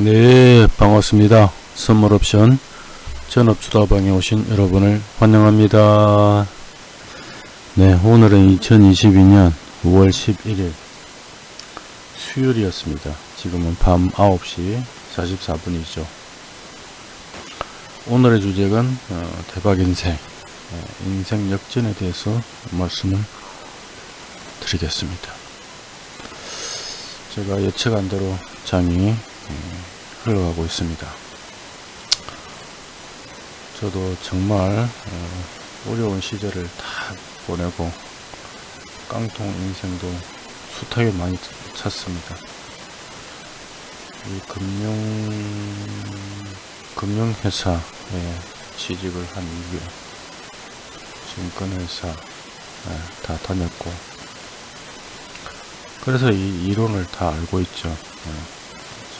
네 반갑습니다. 선물옵션 전업주다방에 오신 여러분을 환영합니다. 네 오늘은 2022년 5월 11일 수요일이었습니다. 지금은 밤 9시 44분이죠. 오늘의 주제는 어, 대박 인생 어, 인생 역전에 대해서 말씀을 드리겠습니다. 제가 예측한 대로 장이 음, 흘러가고 있습니다. 저도 정말 어, 려운 시절을 다 보내고 깡통 인생도 숱하게 많이 찼습니다. 이 금융 금융회사에 취직을 한 이후에 증권회사 다 다녔고 그래서 이 이론을 다 알고 있죠.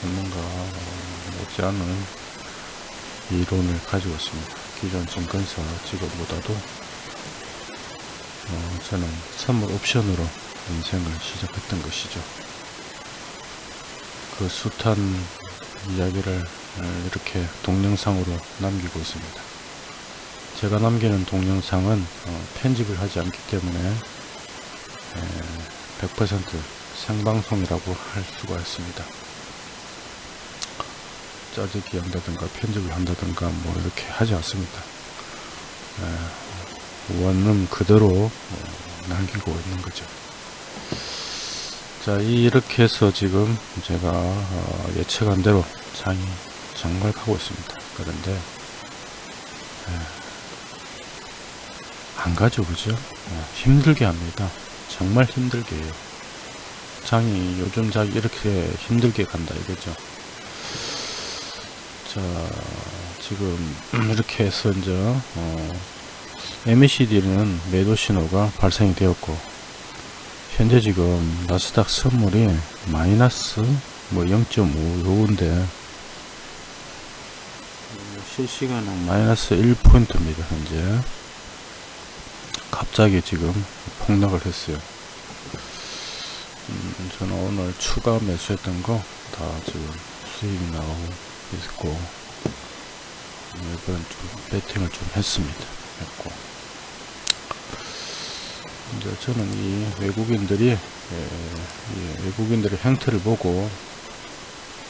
예. 전문가 못지않은 이론을 가지고 있습니다. 기존 증권사 직업보다도 어, 저는 선물 옵션으로 인생을 시작했던 것이죠. 그 숱한 이야기를 이렇게 동영상으로 남기고 있습니다. 제가 남기는 동영상은 어, 편집을 하지 않기 때문에 100% 생방송이라고 할 수가 있습니다. 짜증기 한다든가 편집을 한다든가 뭐 이렇게 하지 않습니다. 원룸 그대로 어, 남기고 있는 거죠. 자 이렇게 해서 지금 제가 어, 예측한 대로 장이 정말 가고 있습니다. 그런데 안 가죠 그죠? 힘들게 합니다. 정말 힘들게 해요. 장이 요즘 장이 이렇게 힘들게 간다 이거죠. 자 지금 이렇게 해서 이제 어, MACD는 매도 신호가 발생이 되었고 현재 지금 나스닥 선물이 마이너스 뭐 0.5 요건데 실시간은 마이너스 1포인트입니다 현재. 갑자기 지금 폭락을 했어요. 음, 저는 오늘 추가 매수했던 거 다 지금 수익이 나오고 있고 이번 좀 배팅을 좀 했습니다. 했고 이제 저는 이 외국인들이 예, 예, 외국인들의 형태를 보고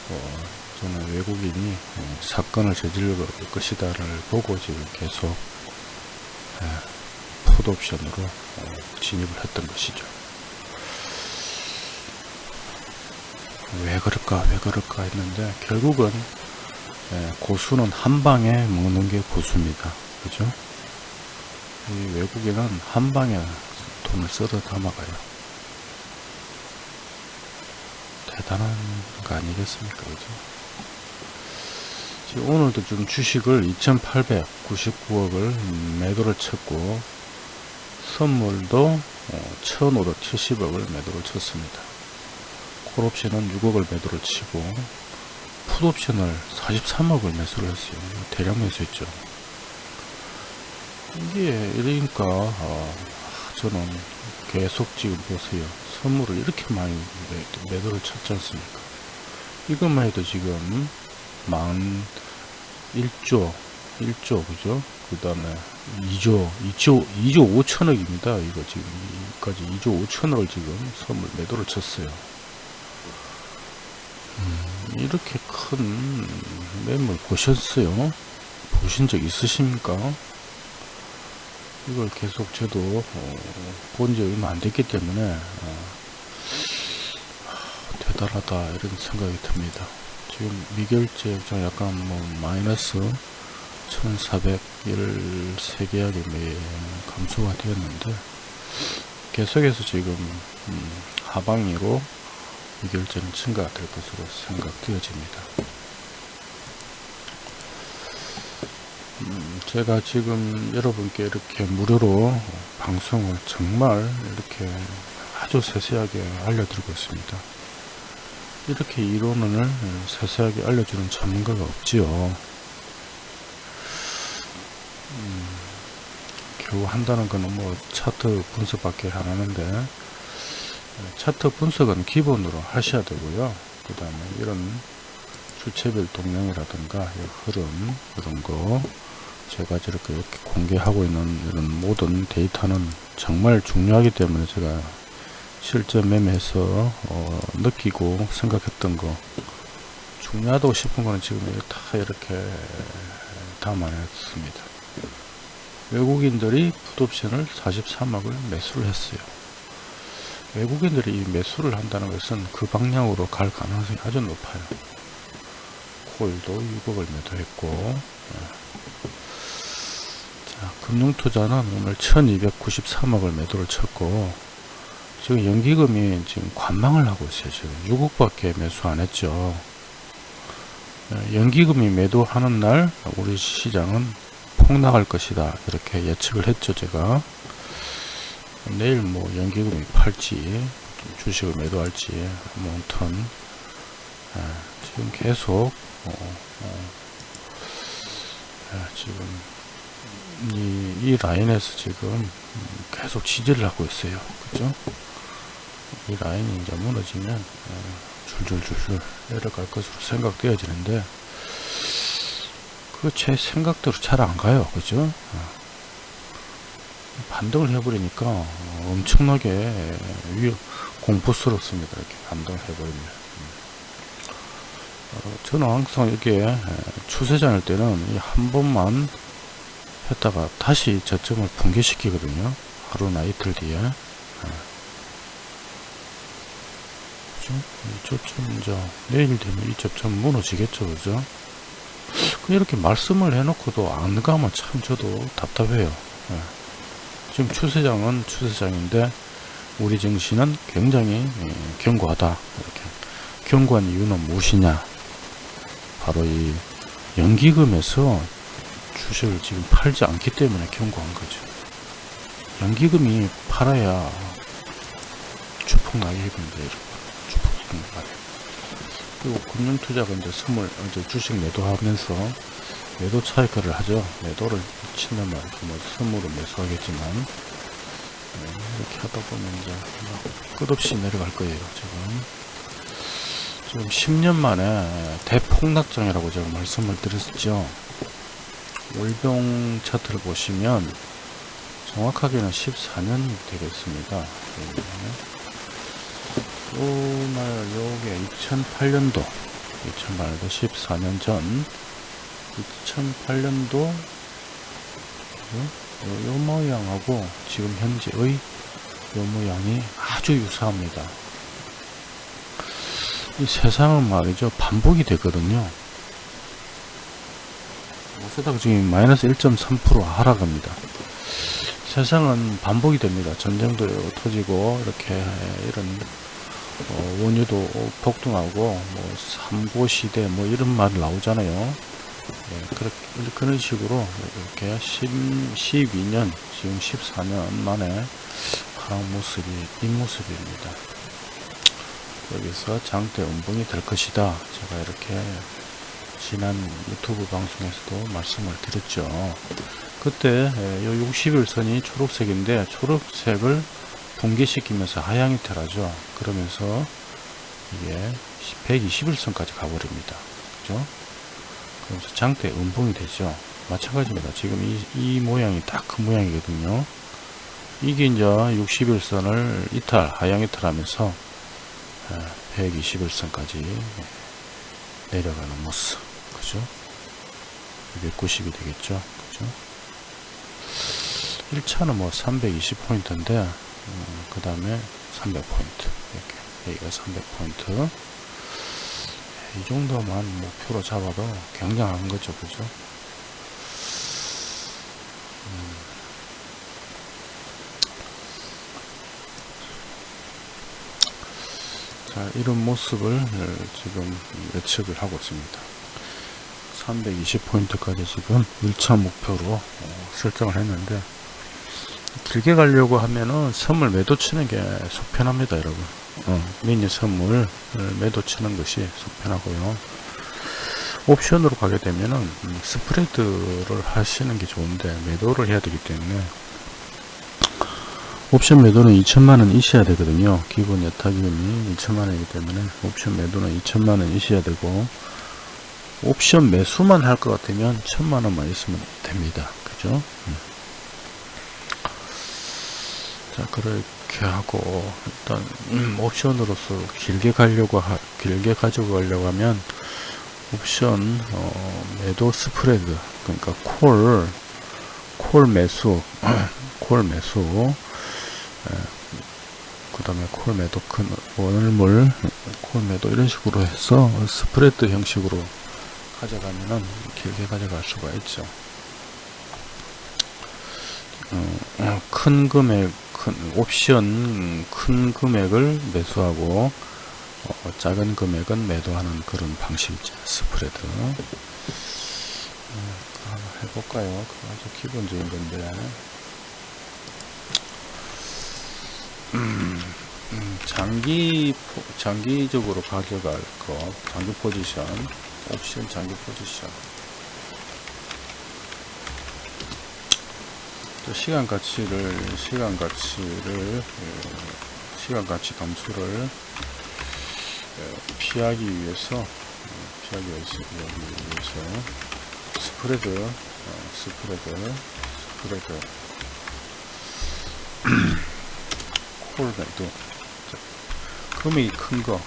어, 저는 외국인이 예, 사건을 저질 것이다를 보고 지금 계속 예, 풋옵션으로 어, 진입을 했던 것이죠. 왜 그럴까 왜 그럴까 했는데 결국은 예, 고수는 한 방에 먹는 게 고수입니다. 그죠? 이 외국인은 한 방에 돈을 썰어 담아가요. 대단한 거 아니겠습니까? 그죠? 오늘도 좀 주식을 2899억을 매도를 쳤고 선물도 1570억을 어, 매도를 쳤습니다. 콜옵션은 6억을 매도를 치고 풋옵션을 43억을 매수를 했어요. 대량 매수했죠. 이게 이러니까 어, 저는 계속 지금 보세요. 선물을 이렇게 많이 매도를 쳤지 않습니까? 이것만 해도 지금 만 1조 1조 그죠? 그 다음에 2조 2조 2조 5천억입니다. 이거 지금 여기까지 2조 5천억을 지금 선물 매도를 쳤어요. 음, 이렇게 큰 매물 보셨어요? 보신 적 있으십니까? 이걸 계속 저도 어, 본지 얼마 안 됐기 때문에 어, 대단하다 이런 생각이 듭니다. 지금 미결제 좀 약간 뭐 마이너스 1413계약이 매 감소가 되었는데 계속해서 지금 음, 하방위로 의결점이 증가될 것으로 생각되어집니다. 음, 제가 지금 여러분께 이렇게 무료로 방송을 정말 이렇게 아주 세세하게 알려드리고 있습니다. 이렇게 이론을 세세하게 알려주는 전문가가 없지요. 음, 겨우 한다는 거는 뭐 차트 분석밖에 안 하는데 차트 분석은 기본으로 하셔야 되고요. 그 다음에 이런 주체별 동향이라든가 이 흐름 이런 거 제가 저렇게 이렇게 공개하고 있는 이런 모든 데이터는 정말 중요하기 때문에 제가 실제 매매에서 어, 느끼고 생각했던 거 중요하다고 싶은 거는 지금 다 이렇게 담아냈습니다. 외국인들이 풋옵션을 43억을 매수를 했어요. 외국인들이 이 매수를 한다는 것은 그 방향으로 갈 가능성이 아주 높아요. 코일도 6억을 매도했고 자, 금융투자는 오늘 1293억을 매도를 쳤고 지금 연기금이 지금 관망을 하고 있어요. 지금 6억밖에 매수 안 했죠. 연기금이 매도하는 날 우리 시장은 폭락할 것이다 이렇게 예측을 했죠 제가 내일 뭐 연기금이 팔지 주식을 매도할지 뭐 아무튼 아, 지금 계속 어, 어, 아, 지금 이, 이 라인에서 지금 계속 지지를 하고 있어요. 그죠? 이 라인이 이제 무너지면 어, 줄줄줄줄 내려갈 것으로 생각되어지는데 그 제 생각대로 잘 안 가요. 그죠? 어. 반등을 해버리니까 엄청나게 위 공포스럽습니다. 이렇게 반등을 해버리면. 어, 저는 항상 이게 추세장일 때는 한 번만 했다가 다시 저점을 붕괴시키거든요. 하루나 이틀 뒤에? 이 저점 이제 내일 되면 이 저점 무너지겠죠. 그죠? 이렇게 말씀을 해놓고도 안 가면 참 저도 답답해요. 예. 지금 추세장은 추세장인데 우리 증시는 굉장히 예, 견고하다. 이렇게 견고한 이유는 무엇이냐? 바로 이 연기금에서 주식을 지금 팔지 않기 때문에 견고한 거죠. 연기금이 팔아야 주폭 나게입니다 여러분 주폭 나게 그리고 금융투자가 이제 선물 이제 주식 매도하면서 매도 차익을 하죠. 매도를 친단 말이죠. 뭐 선물은 매수하겠지만 네, 이렇게 하다 보면 이제 끝없이 내려갈 거예요 지금. 지금 10년 만에 대폭락장이라고 제가 말씀을 드렸죠. 월병 차트를 보시면 정확하게는 14년이 되겠습니다. 네. 오늘 요게 2008년도 2008년도 14년 전 2008년도 요, 요, 요 모양하고 지금 현재의 요 모양이 아주 유사합니다. 이 세상은 말이죠. 반복이 되거든요. 어쩌다가 지금 마이너스 1.3% 하락합니다. 세상은 반복이 됩니다. 전쟁도 터지고 이렇게 이런 어, 원유도 폭등하고 뭐 삼고 시대 뭐 이런 말 나오잖아요. 네, 그렇게, 그런 식으로 이렇게 10, 12년 지금 14년 만에 하락 모습이 이 모습입니다. 여기서 장대 음봉이 될 것이다. 제가 이렇게 지난 유튜브 방송에서도 말씀을 드렸죠. 그때 요 60일선이 초록색인데 초록색을 붕괴시키면서 하향이 ter하죠 그러면서 이게 121선까지 가버립니다. 그죠? 그러면서 장대 음봉이 되죠. 마찬가지입니다. 지금 이, 이 모양이 딱 그 모양이거든요. 이게 이제 61선을 이탈, 하향 이탈하면서 121선까지 내려가는 모습. 그죠? 290이 되겠죠. 그죠? 1차는 뭐 320포인트인데 음, 그 다음에 300포인트 이렇게 여기가 300포인트 이 정도만 목표로 잡아도 굉장한 거죠 그죠? 음. 자 이런 모습을 지금 예측을 하고 있습니다. 320포인트까지 지금 1차 목표로 어, 설정을 했는데 길게 가려고 하면은 선물 매도 치는 게 속편합니다 여러분. 어, 미니 선물 매도 치는 것이 속편하고요 옵션으로 가게 되면은 음, 스프레드를 하시는 게 좋은데 매도를 해야 되기 때문에 옵션 매도는 2천만원 있어야 되거든요 기본 예타기금이 2천만원이기 때문에 옵션 매도는 2천만원 있어야 되고 옵션 매수만 할 것 같으면 천만 원만 있으면 됩니다. 그죠? 음. 자, 그 렇게 하고 일단 음, 옵션으로서 길게 가려고 하, 길게 가지고 가려고 하면 옵션 어, 매도 스프레드 그러니까 콜 콜 매수 콜 매수 그 다음에 콜 매도 큰 원을물 콜 매도 이런 식으로 해서 스프레드 형식으로 가져가면은 길게 가져갈 수가 있죠. 어, 어, 큰 금액 큰 옵션 큰 금액을 매수하고 어, 작은 금액은 매도하는 그런 방식이죠. 스프레드. 음, 한번 해볼까요? 그 아주 기본적인 건데. 음, 음, 장기 포- 장기적으로 가져갈 거 장기 포지션 옵션 장기 포지션 또 시간 가치를 시간 가치를 어, 시간 가치 감소를 어, 피하기 위해서 어, 피하기 위해서 위해서 스프레드 어, 스프레드 스프레드. 콜매도 금액이 큰거.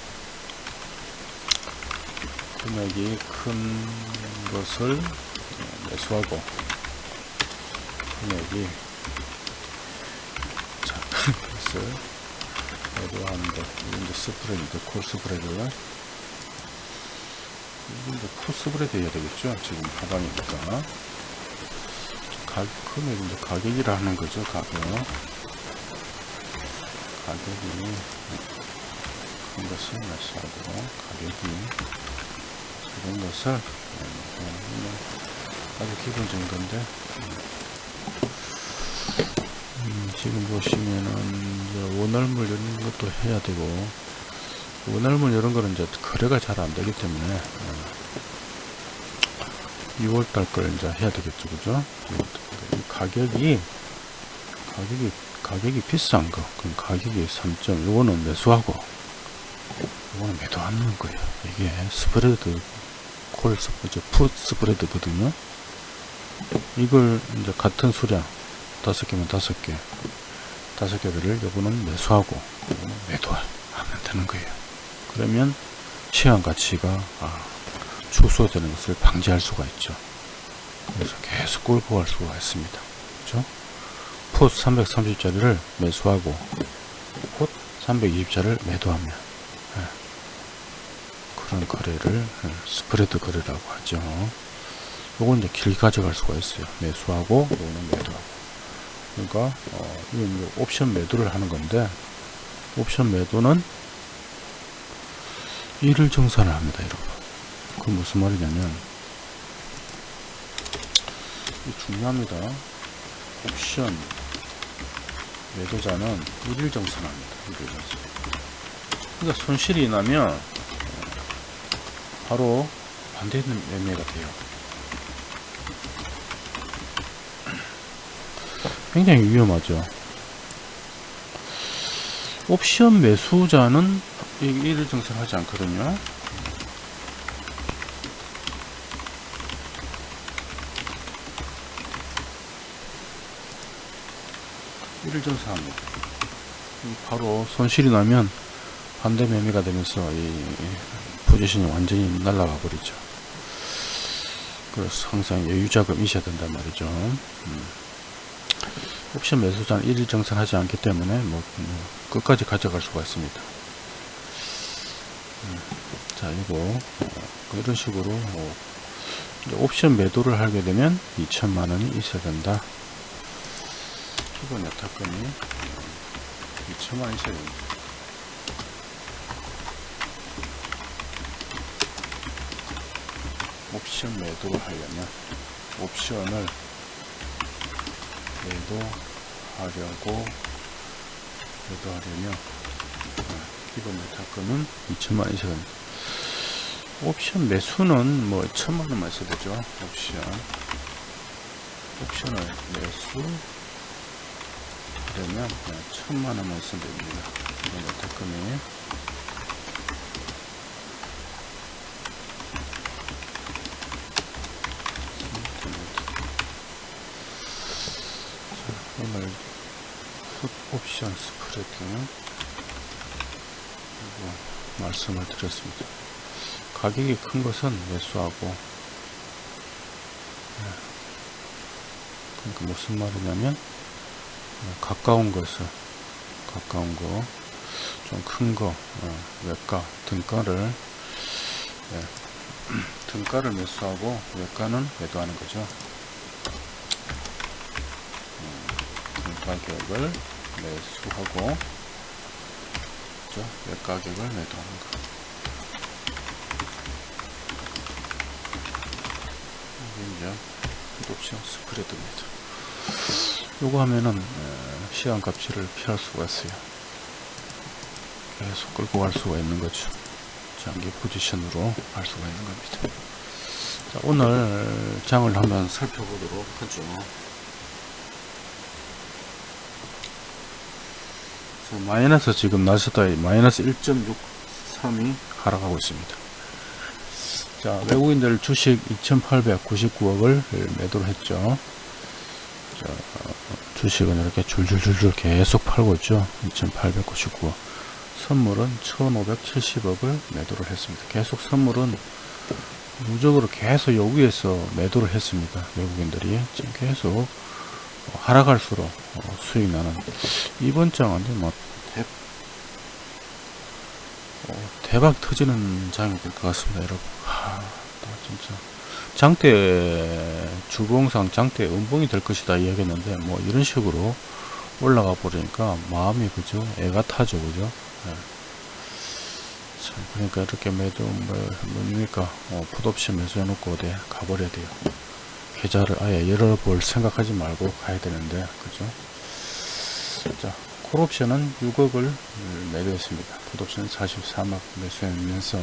금액이 큰 것을 어, 매수하고 작은 것을 매도하는 것 이게 이제 스프레드 콜 스프레드 이게 이제 콜 스프레드 해야 되겠죠? 지금 하방이니까. 가, 금액 이제 가격이라 하는 거죠 가격. 가격이. 큰 것을 매수하고 가격이. 작은 것을 음, 아주 기본적인 건데. 음, 지금 보시면은 원활물 이런 것도 해야 되고 원활물 이런 거는 이제 거래가 잘 안 되기 때문에 6월달 걸 이제 해야 되겠죠. 그죠? 이 가격이 가격이 가격이 비싼 거. 그럼 가격이 3점 요거는 매수하고 요거는 매도하는 거예요. 이게 스프레드 콜 스프레드 풋 스프레드거든요. 이걸 이제 같은 수량 다섯 개면 다섯 개. 다섯 개를 요거는 매수하고 요거는 매도하면 되는 거예요. 그러면 시간 가치가 아, 축소되는 것을 방지할 수가 있죠. 그래서 계속 끌고 갈 수가 있습니다. 그렇죠? 풋 330짜리를 매수하고 풋 320짜리를 매도하면 예, 그런 거래를 예, 스프레드 거래라고 하죠. 요건 이제 길게 가져갈 수가 있어요. 매수하고 요거는 매도하고 그러니까 어, 이건 옵션 매도를 하는 건데 옵션 매도는 일을 정산을 합니다 여러분. 그 무슨 말이냐면 이 중요합니다. 옵션 매도자는 일일 정산합니다 일일 정산. 그러니까 손실이 나면 어, 바로 반대 매매가 돼요 굉장히 위험하죠. 옵션 매수자는 일일 정산하지 않거든요. 일일 정산합니다. 바로 손실이 나면 반대 매매가 되면서 이 포지션이 완전히 날아가 버리죠. 그래서 항상 여유자금 있어야 된단 말이죠. 음. 옵션 매수자는 일일 정산하지 않기 때문에 뭐, 뭐 끝까지 가져갈 수가 있습니다. 음, 자 이거 어, 이런 식으로 어, 옵션 매도를 하게 되면 2천만 원이 있어야 된다. 기본 여타금이 2천만 원 있어야 됩니다. 옵션 매도를 하려면 옵션을 매도하려고 매도하려면 어, 기본 매타금은 2천만 이상 옵션 매수는 뭐 천만 원만 있어야 되죠 옵션. 옵션을 매수 하려면 그냥 천만 원만 있으면 됩니다. 기본 매타금이 오늘 풋 옵션 스프레드 말씀을 드렸습니다. 가격이 큰 것은 매수하고 네. 그러니까 무슨 말이냐면 네, 가까운 것을 가까운 거 좀 큰거 어, 외가 등가를 네, 등가를 매수하고 외가는 매도하는 거죠. 음, 등 가격을 매수하고 그죠? 외가격을 매도하는 거. 이게 이제 옵션 스프레드입니다. 요거 하면은 에, 시간 값치를 피할 수가 있어요. 계속 끌고 갈 수가 있는 거죠. 장기 포지션으로 갈 수가 있는 겁니다. 자, 오늘 장을 한번 살펴보도록 하죠. 마이너스 지금 나스다이 마이너스 1.63이 하락하고 있습니다. 자, 외국인들 주식 2,899억을 매도를 했죠. 자, 주식은 이렇게 줄줄줄줄 계속 팔고 있죠. 2,899억. 선물은 1,570억을 매도를 했습니다. 계속 선물은 누적으로 계속 여기에서 매도를 했습니다. 외국인들이 지금 계속 하락할수록 어, 수익 나는 이번 장은 뭐 대, 어, 대박 터지는 장이 될 것 같습니다, 여러분. 하, 진짜 장대 주봉상 장대 음봉이 될 것이다 이야기했는데 뭐 이런 식으로 올라가 버리니까 마음이 그죠 애가 타죠 그죠 네. 참, 그러니까 이렇게 매도 뭐 뭡니까 어, 풋옵션 매수해 놓고 어디 가버려야 돼요 계좌를 아예 열어볼 생각하지 말고 가야 되는데 그죠 자 콜옵션은 6억을 매도했습니다 풋옵션 43억 매수하면서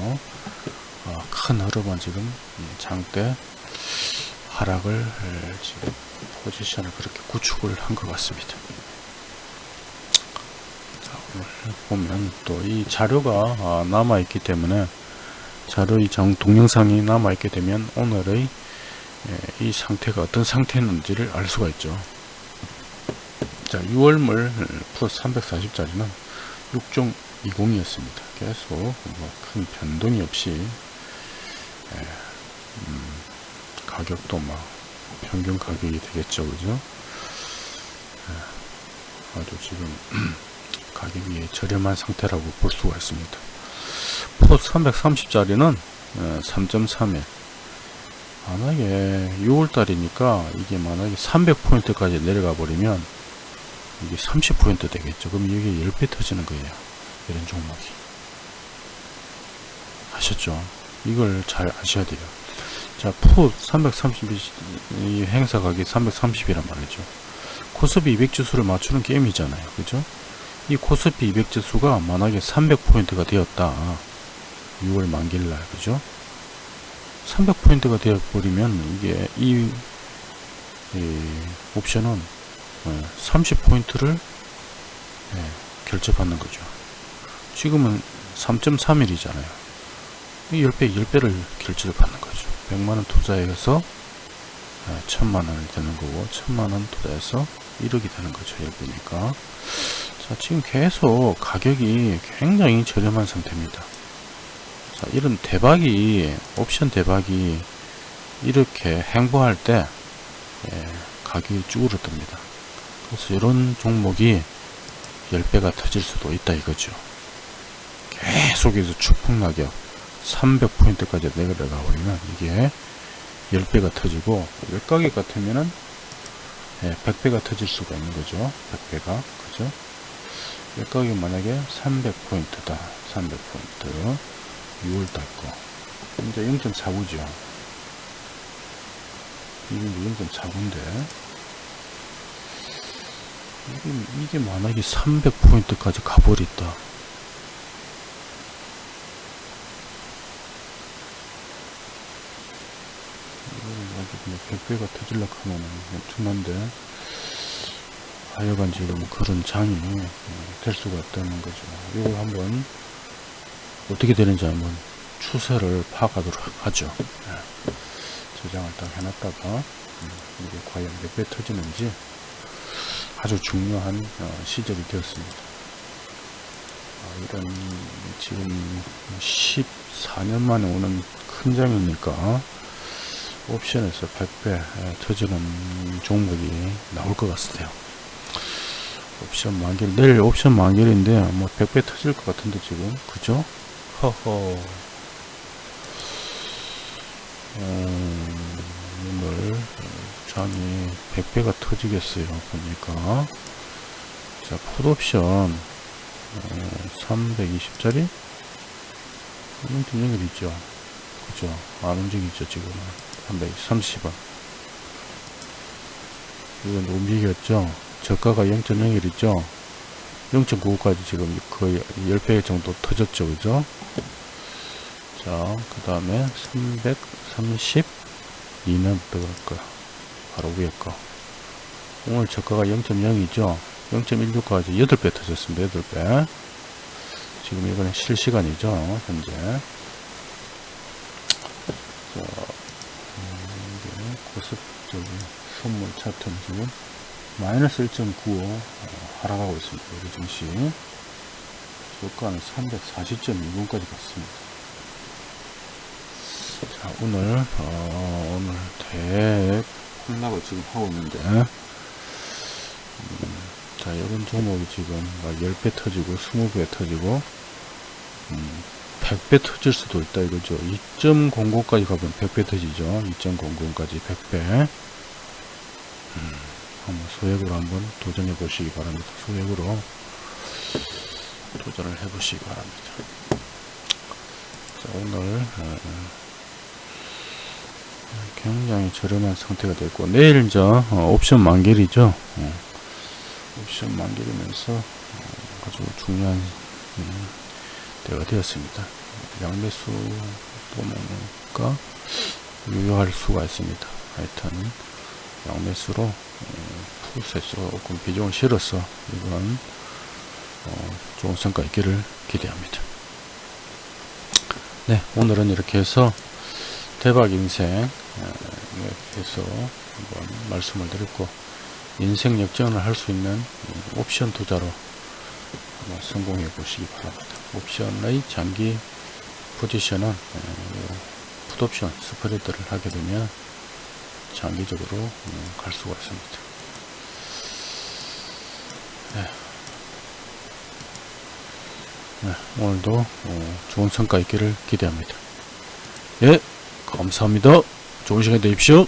어, 큰 흐름은 지금 장대 하락을 지금 포지션을 그렇게 구축을 한 것 같습니다. 자, 오늘 보면 또 이 자료가 아, 남아 있기 때문에 자료의 정 동영상이 남아 있게 되면 오늘의 이 상태가 어떤 상태였는지를 알 수가 있죠. 자, 6월물 플러스 340짜리는 6종 20이었습니다. 계속 뭐 큰 변동이 없이 예, 음, 가격도 막 평균 가격이 되겠죠, 그죠? 예, 아주 지금 가격이 저렴한 상태라고 볼 수가 있습니다. 포 330짜리는 3.31 만약에 6월달이니까 이게 만약에 300포인트까지 내려가 버리면 이게 30포인트 되겠죠. 그럼 이게 10배 터지는 거예요. 이런 종목이. 아셨죠? 이걸 잘 아셔야 돼요. 자, 풋330 이 행사 가격 330이란 말이죠. 코스피 200 지수를 맞추는 게임이잖아요. 그죠? 이 코스피 200 지수가 만약에 300포인트가 되었다. 6월 만기일날, 그죠? 300포인트가 되어버리면 이게 이, 이 옵션은 30포인트를 예, 결제받는 거죠. 지금은 3.31이잖아요. 10배, 10배를 결제를 받는 거죠. 100만원 투자해서 1000만원이 되는 거고, 1000만원 투자해서 1억이 되는 거죠. 10배니까. 자, 지금 계속 가격이 굉장히 저렴한 상태입니다. 자, 이런 대박이, 옵션 대박이 이렇게 행보할 때, 예, 가격이 쭈그러듭니다. 그래서 이런 종목이 10배가 터질 수도 있다 이거죠. 계속해서 추풍낙엽 300포인트까지 내려가 버리면 이게 10배가 터지고 외가격 같으면은 예, 100배가 터질 수가 있는 거죠. 100배가 그죠? 외가격 만약에 300포인트다. 300포인트 6월달 거 이제 0.49죠. 이게 0.49인데 이게, 이게 만약에 300포인트까지 가버렸다. 뭐 100배가 터질라 하면 엄청난데 하여간 지금 그런 장이 될 수가 없다는 거죠. 이걸 한번 어떻게 되는지 한번 추세를 파악하도록 하죠. 네. 저장을 딱 해놨다가 이게 과연 몇 배 터지는지 아주 중요한 어, 시절이 되었습니다. 아, 이런 지금 14년 만에 오는 큰 장이니까 옵션에서 100배 터지는 종목이 나올 것 같은데요. 옵션 만길 내일 옵션 만길인데 뭐 100배 터질 것 같은데 지금 그죠? 허허. 음, 오늘 장이 100배가 터지겠어요 보니까. 자 풋옵션 어, 320짜리? 이건 연결 있죠. 그죠? 안 움직이죠 지금은 330원 이건 움직였죠? 저가가 0.01이죠 0.95까지 지금 거의 10배 정도 터졌죠. 그죠? 자그 다음에 332는 들어갈 거야? 바로 위에 거. 오늘 저가가 0.0이죠? 0.16까지 8배 터졌습니다. 8배. 지금 이거는 실시간이죠 현재. 자, 음, 고습적인 선물 차트는 지금 마이너스 1.95 어, 하락하고 있습니다. 우리 증시 저가는 340.20까지 갔습니다. 자 오늘 어, 오늘 대 폭락을 지금 하고 있는데 음, 자 이런 종목이 지금 막 10배 터지고 20배 터지고 음, 100배 터질 수도 있다 이거죠 2.00까지 가면 100배 터지죠 2.00까지 100배 음, 한번 소액으로 한번 도전해 보시기 바랍니다. 소액으로 도전을 해 보시기 바랍니다. 자 오늘 어, 굉장히 저렴한 상태가 됐고 내일 이제 어, 옵션 만길이죠? 어, 옵션 만길이면서 어, 아주 중요한 음, 때가 되었습니다. 양매수 보니까 유효할 수가 있습니다. 하여튼 양매수로 어, 풀셋으로 조금 비중을 실어서 이번 어, 좋은 성과 있기를 기대합니다 네 오늘은 이렇게 해서 대박 인생 에서 한번 말씀을 드렸고 인생 역전을 할 수 있는 음, 옵션 투자로 성공해 보시기 바랍니다. 옵션의 장기 포지션은 풋옵션 스프레드를 하게 되면 장기적으로 음, 갈 수가 있습니다. 네. 네, 오늘도 어, 좋은 성과 있기를 기대합니다. 예, 감사합니다. 좋은 시간 되십시오.